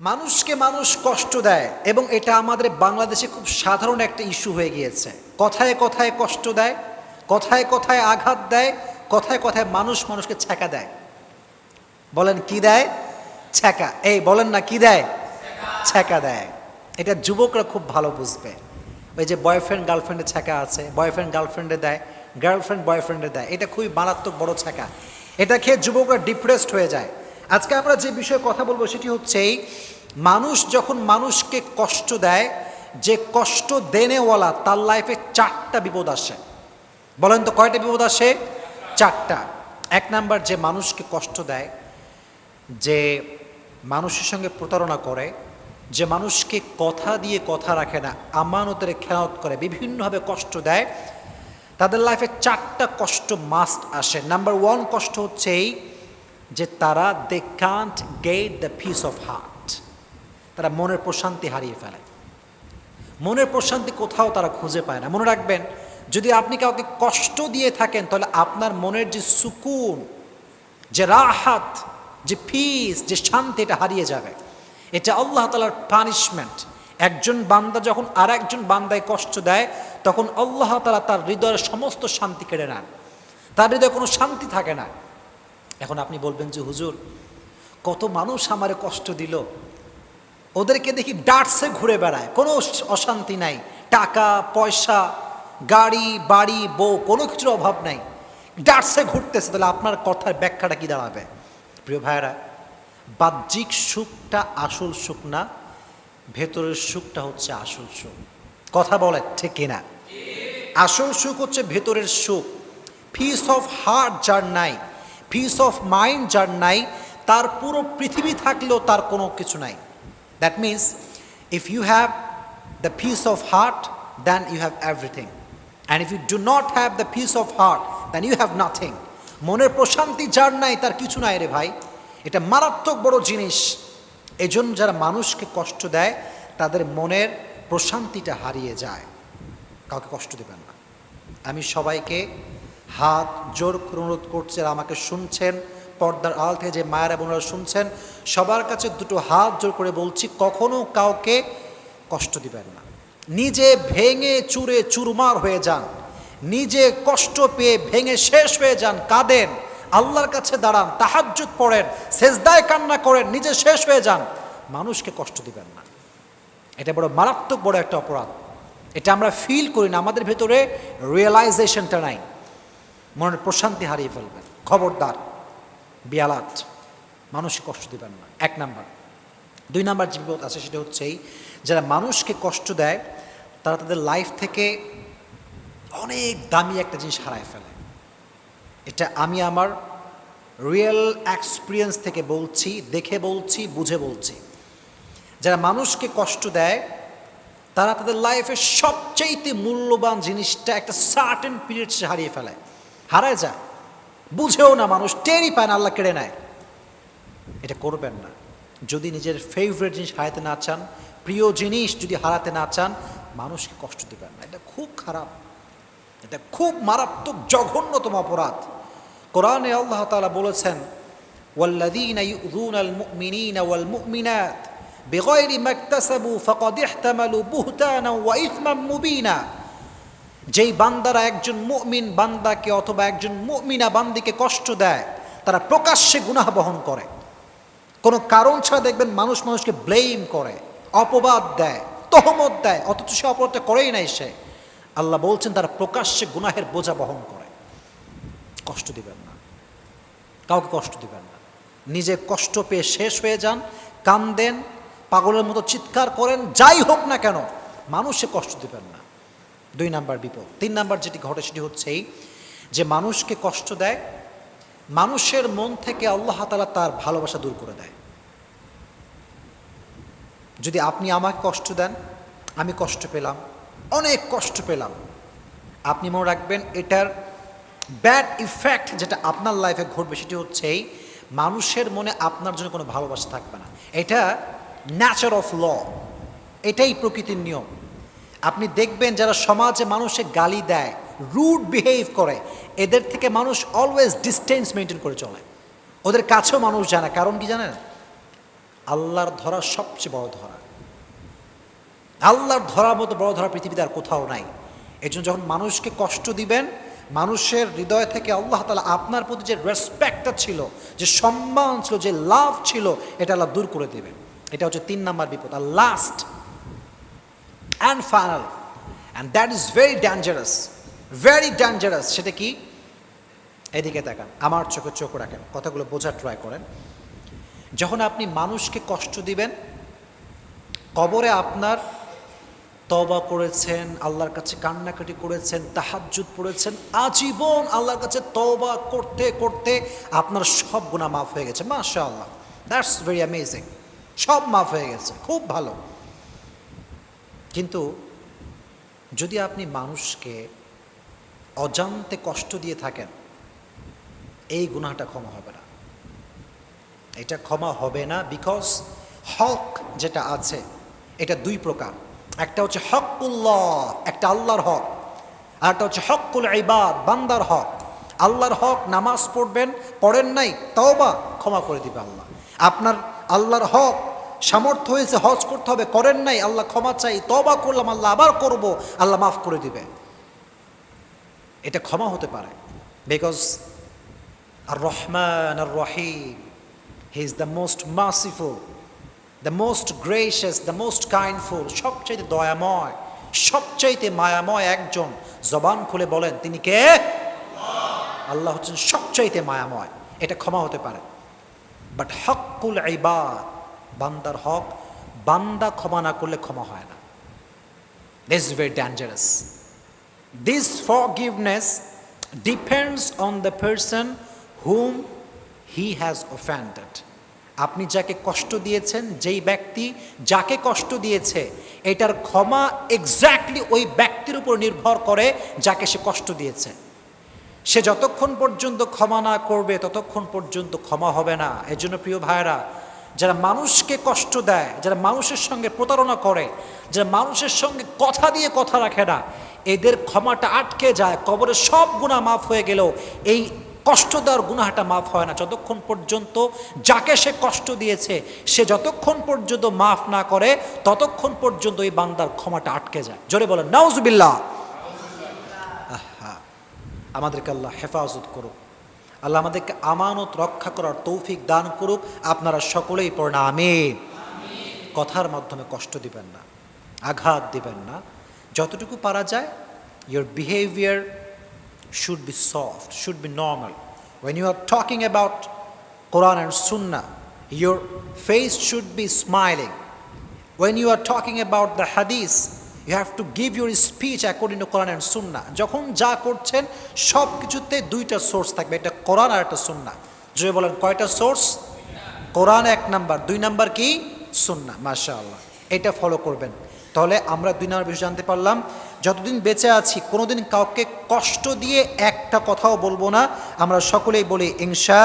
মানুষকে মানুষ কষ্ট দেয় এবং এটা আমাদের বাংলাদেশে খুব সাধারণ একটা ইস্যু হয়ে গিয়েছে। কথায় কথায় কষ্ট দেয়, কথায় কথায় আঘাত দেয়, কথায় কথায় মানুষ মানুষকে ছ্যাঁকা দেয়। বলেন, কি দেয়? ছ্যাঁকা। এই, বলেন না, কি দেয়? ছ্যাঁকা দেয়। এটা যুবকরা খুব ভালো বুঝবে। ওই যে বয়ফ্রেন্ড গার্লফ্রেন্ডে ছ্যাঁকা আছে বয়ফ্রেন্ড গার্লফ্রেন্ডে দেয় গার্লফ্রেন্ড বয়ফ্রেন্ডে দেয়। এটা খুবই মারাত্মক বড় ছ্যাঁকা। এটা খেয়ে যুবকরা ডিপ্রেসড হয়ে যায়। আজকে আমরা যে বিষয়ে কথা বলব সেটি হচ্ছে মানুষ যখন মানুষকে কষ্ট দেয়, যে কষ্ট দেনেওয়ালা তার লাইফে চারটা বিপদ আসে। বলেন তো কয়টা বিপদ আসে? চারটা। এক নাম্বার, যে মানুষকে কষ্ট দেয়, যে মানুষের সঙ্গে প্রতারণা করে, যে মানুষকে কথা দিয়ে কথা রাখে না, আমানতের খেয়ালত করে, বিভিন্নভাবে কষ্ট দেয়, তাদের লাইফে চারটা কষ্ট মাস্ট আসে। নাম্বার ওয়ান কষ্ট হচ্ছে এই যে তারা they can't get the peace of heart তারা মনের প্রশান্তি হারিয়ে ফেলে। মনের প্রশান্তি কোথাও তারা খুঁজে পায় না। মনে রাখবেন, যদি আপনি কাউকে কষ্ট দিয়ে থাকেন, তাহলে আপনার মনের যে সুকুন, যে রাহাত, যে পিস যে শান্তি, এটা হারিয়ে যাবে। এটা আল্লাহ তালার পানিশমেন্ট একজন বান্দা যখন আর একজন বান্দায় কষ্ট দেয়, তখন আল্লাহ তালা তার হৃদয়ের সমস্ত শান্তি কেড়ে নেন। তার হৃদয়ে কোনো শান্তি থাকে না। এখন আপনি বলবেন যে হুজুর কত মানুষ আমারে কষ্ট দিল। ওদেরকে দেখি ডাটসে ঘুরে বেড়ায় কোনো অশান্তি নাই। টাকা পয়সা গাড়ি বাড়ি বউ কোনো কিছুর অভাব নাই। ডাটসে ঘুরতেছে তাহলে আপনার কথার ব্যাখ্যাটা কি দাঁড়াবে? প্রিয় ভাইয়েরা বাহ্যিক সুখটা আসল সুখ না ভেতরের সুখটা হচ্ছে আসল সুখ। কথা বলে ঠিক কিনা? আসল সুখ হচ্ছে ভেতরের সুখ। পিস অফ হার্ট যার নাই পিস অফ মাইন্ড যার নাই, তার পুরো পৃথিবী থাকলেও তার কোনো কিছু নাই। That means if you have the peace of heart then you have everything and if you do not have the peace of heart then you have nothing মনের প্রশান্তি যার নাই, তার কিছু নাই রে ভাই। এটা মারাত্মক বড় জিনিস। এজন্য যারা মানুষকে কষ্ট দেয়, তাদের মনের প্রশান্তিটা হারিয়ে যায়। কাউকে কষ্ট দেবেন না। আমি সবাইকে হাত জোর করে অনুরোধ করছি আমাকে শুনছেন, পর্দার আল থেকে যে মায়েরা বোনেরা শুনছেন, সবার কাছে দুটো হাত জোর করে বলছি, কখনো কাউকে কষ্ট দিবেন না। নিজে ভেঙে চুরে চুরমার হয়ে যান, নিজে কষ্ট পেয়ে ভেঙে শেষ হয়ে যান, কাঁদেন, আল্লাহর কাছে দাঁড়ান, তাহাজ্জুদ পড়েন, সেজদায় কান্না করেন, নিজে শেষ হয়ে যান, মানুষকে কষ্ট দিবেন না। এটা বড় মারাত্মক বড় একটা অপরাধ। এটা আমরা ফিল করি না, আমাদের ভেতরে রিয়েলাইজেশনটা নাই। মনের প্রশান্তি হারিয়ে ফেলবেন। খবরদার, বিয়ালাত, মানুষকে কষ্ট দিবেন না। এক নাম্বার। দুই নাম্বার যে বিপদ আছে সেটা হচ্ছে এই, যারা মানুষকে কষ্ট দেয়, তারা তাদের লাইফ থেকে অনেক দামি একটা জিনিস হারায় ফেলে। এটা আমি আমার রিয়েল এক্সপিরিয়েন্স থেকে বলছি, দেখে বলছি, বুঝে বলছি। যারা মানুষকে কষ্ট দেয়, তারা তাদের লাইফের সবচাইতে মূল্যবান জিনিসটা একটা সার্টেন পিরিয়ড সে হারিয়ে ফেলে। হারায় যায়। বুঝেও না মানুষ, টেরই পায় না, আল্লাহ কেড়ে নেয়। এটা করবেন না। যদি নিজের ফেভারিট জিনিস হারাতে না চান, প্রিয় জিনিস যদি হারাতে না চান, মানুষকে কষ্ট দেবেন না। এটা খুব খারাপ। এটা খুব মারাত্মক, জঘন্যতম অপরাধ। কোরআনে আল্লাহ তাআলা বলেছেন ইউযুনাল মুমিনিনা ওয়াল মুমিনাত বিগাইরি মাকতাসাবু ফাকাদ ইহতামালু বুহতানা ওয়া ইথমান মুবিনা। যেই বান্দারা একজন মুমিন বান্দাকে অথবা একজন মুমিনা বান্দিকে কষ্ট দেয়, তারা প্রকাশ্যে গুনাহ বহন করে। কোনো কারণ ছাড়া দেখবেন মানুষ মানুষকে ব্লেম করে, অপবাদ দেয়, তহমত দেয়, অথচ সে অপরাধটা করেই নাই সে। আল্লাহ বলছেন, তারা প্রকাশ্যে গুনাহের বোঝা বহন করে। কষ্ট দিবেন না। কাউকে কষ্ট দিবেন না। নিজে কষ্ট পেয়ে শেষ হয়ে যান, কান্দেন, পাগলের মতো চিৎকার করেন, যাই হোক না কেন, মানুষে কষ্ট দিবেন না। দুই নাম্বার বিপদ। তিন নাম্বার যেটি ঘটে সেটি হচ্ছে এই যে মানুষকে কষ্ট দেয়, মানুষের মন থেকে আল্লাহ তালা তার ভালোবাসা দূর করে দেয়। যদি আপনি আমাকে কষ্ট দেন, আমি কষ্ট পেলাম, অনেক কষ্ট পেলাম, আপনি মনে রাখবেন এটার ব্যাড ইফেক্ট যেটা আপনার লাইফে ঘটবে সেটি হচ্ছে এই মানুষের মনে আপনার জন্য কোনো ভালোবাসা থাকবে না। এটা ন্যাচার অফ ল এটাই প্রকৃতির নিয়ম। আপনি দেখবেন যারা সমাজে মানুষে গালি দেয় রুড বিহেভ করে, এদের থেকে মানুষ অলওয়েজ ডিস্টেন্স মেনটেন করে চলে। ওদের কাছেও মানুষ জানে কারণ কি জানেন? আল্লাহর ধরা সবচেয়ে বড় ধরা। আল্লাহর ধরার মতো বড় ধরা পৃথিবীতে আর কোথাও নাই। এই জন্য যখন মানুষকে কষ্ট দিবেন, মানুষের হৃদয় থেকে আল্লাহ তালা আপনার প্রতি যে রেসপেক্টটা ছিল, যে সম্মান ছিল, যে লাভ ছিল, এটা আল্লাহ দূর করে দেবেন। এটা হচ্ছে তিন নাম্বার বিপদ। আর last and final and that is very dangerous very dangerous সেটা কি? এদিকে তাকান। আমার চোখে চোখ রাখেন। কথাগুলো বোঝার ট্রাই করেন। যখন আপনি মানুষকে কষ্ট দিবেন, কবরে আপনার তবা করেছেন, আল্লাহর কাছে কান্নাকাটি করেছেন, তাহাজ্জুদ পড়েছেন, আজীবন আল্লাহর কাছে তবা করতে করতে আপনার সব গুণা মাফ হয়ে গেছে। মাশা দ্যাটস ভেরি অ্যামেজিং সব মাফ হয়ে গেছে। খুব ভালো। কিন্তু যদি আপনি মানুষকে অজান্তে কষ্ট দিয়ে থাকেন, এই গুনাহটা ক্ষমা হবে না। এটা ক্ষমা হবে না বিকজ হক যেটা আছে, এটা দুই প্রকার। একটা হচ্ছে হকুল্লাহ, একটা আল্লাহর হক। আর একটা হচ্ছে হকুল ইবাদ, বান্দার হক। আল্লাহর হক নামাজ পড়বেন, পড়েন নাই তাও বা ক্ষমা করে দিবে আল্লাহ। আপনার আল্লাহর হক সামর্থ্য হয়েছে, হজ করতে হবে, করেন নাই, আল্লাহ ক্ষমা চাই তবা করলাম, আল্লাহ আবার করব, আল্লাহ মাফ করে দিবে। এটা ক্ষমা হতে পারে। বিকজ আর রহমান আর Rahim he is the most merciful the most gracious the most kindful সবচাইতে দয়াময়, সবচাইতে মায়াময় একজন। জবান খুলে বলেন, তিনি কে? আল্লাহ হচ্ছেন সবচাইতে মায়াময়। এটা ক্ষমা হতে পারে। বাট হকুল ইবাদ বান্দার হক, বান্দা ক্ষমা না করলে ক্ষমা হয় না। This very dangerous this forgiveness depends on the person whom he has offended. আপনি যাকে কষ্ট দিয়েছেন, যেই ব্যক্তি যাকে কষ্ট দিয়েছে, এটার ক্ষমা এক্স্যাক্টলি ওই ব্যক্তির উপর নির্ভর করে যাকে সে কষ্ট দিয়েছে। সে যতক্ষণ পর্যন্ত ক্ষমা না করবে, ততক্ষণ পর্যন্ত ক্ষমা হবে না। এর জন্য প্রিয় ভাইরা যারা মানুষকে কষ্ট দেয়, যারা মানুষের সঙ্গে প্রতারণা করে, যারা মানুষের সঙ্গে কথা দিয়ে কথা রাখে না, এদের ক্ষমাটা আটকে যায়, কবরে সব গুণা মাফ হয়ে গেলেও এই কষ্ট দেওয়ার গুনাহাটা মাফ হয় না। যতক্ষণ পর্যন্ত যাকে সে কষ্ট দিয়েছে, সে যতক্ষণ পর্যন্ত মাফ না করে, ততক্ষণ পর্যন্ত এই বান্দার ক্ষমাটা আটকে যায়। জোরে বলেন, নাউজবিল্লাহ। আহা, আমাদেরকে আল্লাহ হেফাজত করুক। আল্লাহ আমাদেরকে আমানত রক্ষা করার তৌফিক দান করুক। আপনারা সকলেই পড়না কথার মাধ্যমে কষ্ট দিবেন না, আঘাত দিবেন না। যতটুকু পারা যায় your behaviour should be soft should be normal when you are talking about Quran and Sunnah your face should be smiling when you are talking about the hadith you have to give your speech according to Quran and Sunnah. যখন যা করছেন সব কিছুতে দুইটা source থাকবে এটা কোরআন আর একটা সুন্না যদি বলেন, কয়টা সোর্স কোরআন এক নাম্বার। দুই নাম্বার কি? সুন্না মাশা আল্লাহ এটা ফলো করবেন। তাহলে আমরা দুই নাম্বার বিষয় জানতে পারলাম, যতদিন বেঁচে আছি, কোনোদিন কাউকে কষ্ট দিয়ে একটা কথাও বলব না। আমরা সকলেই বলি, ইনশা